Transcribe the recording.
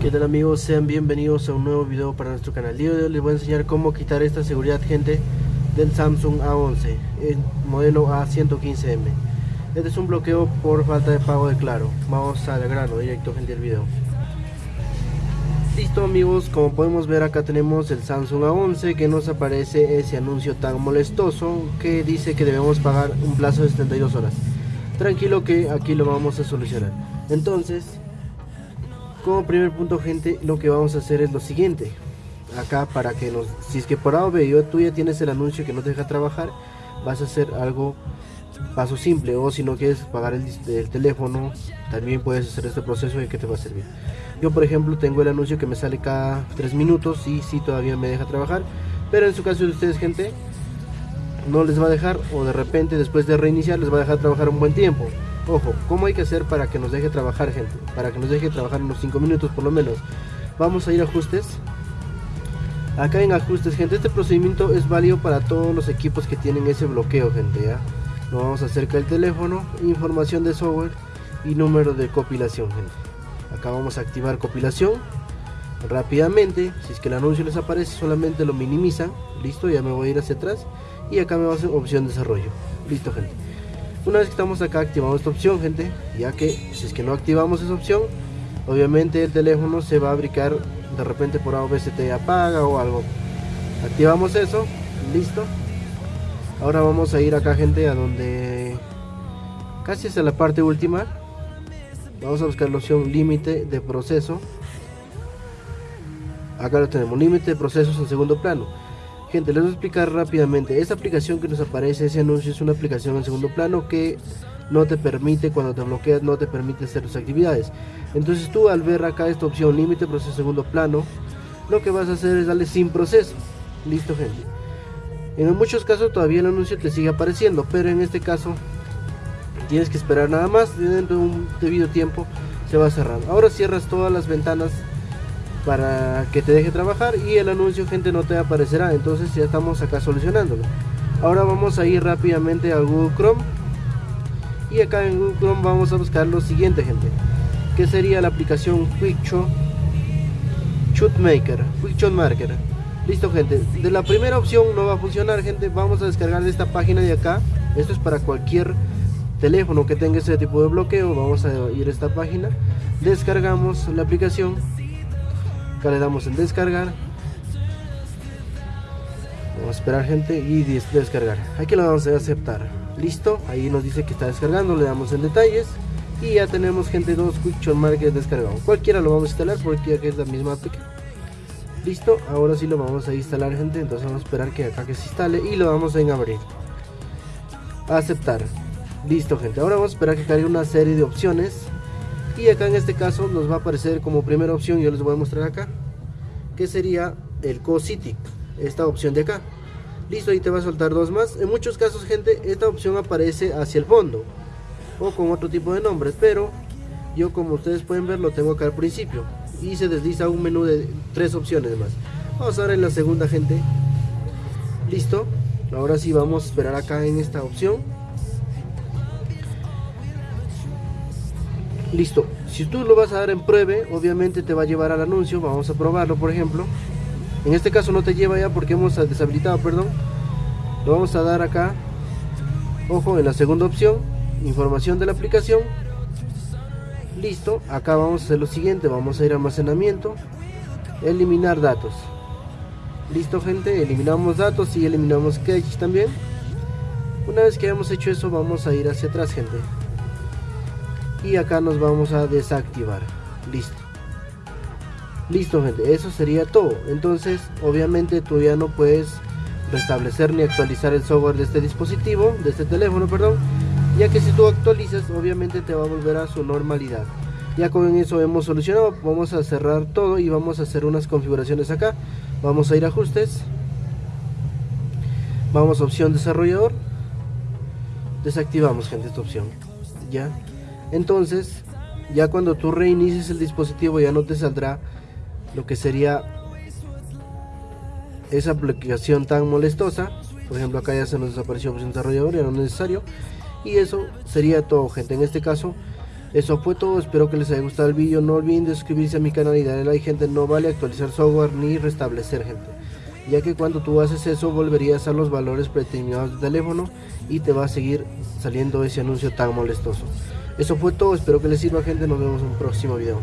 ¿Qué tal amigos? Sean bienvenidos a un nuevo video para nuestro canal. Día hoy les voy a enseñar cómo quitar esta seguridad gente del Samsung A11 el modelo A115M Este es un bloqueo por falta de pago de Claro. Vamos al grano, directo gente del video. Listo amigos, como podemos ver acá tenemos el Samsung A11 que nos aparece ese anuncio tan molestoso que dice que debemos pagar un plazo de 72 horas. Tranquilo que aquí lo vamos a solucionar. Entonces como primer punto gente lo que vamos a hacer es lo siguiente. Acá para que nos si es que por A o tú ya tienes el anuncio que no te deja trabajar vas a hacer algo paso simple. O si no quieres pagar el, teléfono también puedes hacer este proceso y que te va a servir. Yo por ejemplo tengo el anuncio que me sale cada 3 minutos y si todavía me deja trabajar. Pero en su caso de ustedes gente no les va a dejar o de repente después de reiniciar les va a dejar trabajar un buen tiempo Ojo, ¿cómo hay que hacer para que nos deje trabajar, gente? Para que nos deje trabajar unos 5 minutos por lo menos. Vamos a ir a ajustes. Acá en ajustes, gente, este procedimiento es válido para todos los equipos que tienen ese bloqueo, gente, ¿ya? Nos vamos acerca del teléfono, información de software y número de compilación, gente. Acá vamos a activar compilación. Rápidamente, si es que el anuncio les aparece, solamente lo minimizan. Listo, ya me voy a ir hacia atrás. Y acá me va a hacer opción desarrollo. Listo, gente. Una vez que estamos acá activamos esta opción gente, ya que si es que no activamos esa opción, obviamente el teléfono se va a brincar de repente por A o apaga o algo. Activamos eso, listo. Ahora vamos a ir acá gente a donde casi es la parte última. Vamos a buscar la opción límite de proceso. Acá lo tenemos, límite de procesos en segundo plano Gente, les voy a explicar rápidamente. Esta aplicación que nos aparece, ese anuncio, es una aplicación en segundo plano que no te permite, cuando te bloqueas, no te permite hacer tus actividades. Entonces tú al ver acá esta opción, límite proceso segundo plano, lo que vas a hacer es darle sin proceso. Listo, gente. En muchos casos todavía el anuncio te sigue apareciendo, pero en este caso tienes que esperar nada más dentro de un debido tiempo se va a cerrar. Ahora cierras todas las ventanas para que te deje trabajar y el anuncio gente no te aparecerá. Entonces ya estamos acá solucionándolo. Ahora vamos a ir rápidamente a Google Chrome. Y acá en Google Chrome vamos a buscar lo siguiente gente. Que sería la aplicación Quickshot Maker Quickshot Marker. Listo gente. De la primera opción no va a funcionar gente. Vamos a descargar de esta página de acá. Esto es para cualquier teléfono que tenga ese tipo de bloqueo. Vamos a ir a esta página. Descargamos la aplicación acá le damos en descargar. Vamos a esperar gente y descargar. Aquí lo vamos a aceptar. Listo ahí nos dice que está descargando le damos en detalles. Y ya tenemos gente dos quick markers descargado cualquiera lo vamos a instalar porque aquí es la misma aplicación listo ahora sí lo vamos a instalar gente. Entonces vamos a esperar que acá que se instale y lo vamos en abrir. Aceptar. Listo gente. Ahora vamos a esperar que cargue una serie de opciones y acá en este caso nos va a aparecer como primera opción yo les voy a mostrar acá que sería el CoCity esta opción de acá. Listo ahí te va a soltar dos más. En muchos casos gente esta opción aparece hacia el fondo o con otro tipo de nombres pero yo como ustedes pueden ver lo tengo acá al principio y se desliza un menú de tres opciones más. Vamos a ver en la segunda gente. Listo ahora sí vamos a esperar acá en esta opción listo. Si tú lo vas a dar en pruebe obviamente te va a llevar al anuncio vamos a probarlo por ejemplo. En este caso no te lleva ya porque hemos deshabilitado perdón. Lo vamos a dar acá. Ojo en la segunda opción información de la aplicación. Listo acá vamos a hacer lo siguiente vamos a ir a almacenamiento eliminar datos. Listo gente eliminamos datos y eliminamos cache también. Una vez que hayamos hecho eso vamos a ir hacia atrás gente y acá nos vamos a desactivar. Listo. Listo gente eso sería todo. Entonces obviamente tú ya no puedes restablecer ni actualizar el software de este dispositivo de este teléfono perdón ya que si tú actualizas obviamente te va a volver a su normalidad. Ya con eso hemos solucionado vamos a cerrar todo y vamos a hacer unas configuraciones acá. Vamos a ir a ajustes. Vamos a opción desarrollador. Desactivamos gente esta opción. Ya entonces, ya cuando tú reinicies el dispositivo ya no te saldrá lo que sería esa aplicación tan molestosa. Por ejemplo, acá ya se nos desapareció opción desarrollador, ya no necesario. Y eso sería todo, gente. En este caso, eso fue todo. Espero que les haya gustado el vídeo. No olviden de suscribirse a mi canal y darle like, gente. No vale actualizar software ni restablecer, gente. Ya que cuando tú haces eso, volverías a los valores predeterminados del teléfono y te va a seguir saliendo ese anuncio tan molestoso. Eso fue todo, espero que les sirva gente, nos vemos en un próximo video.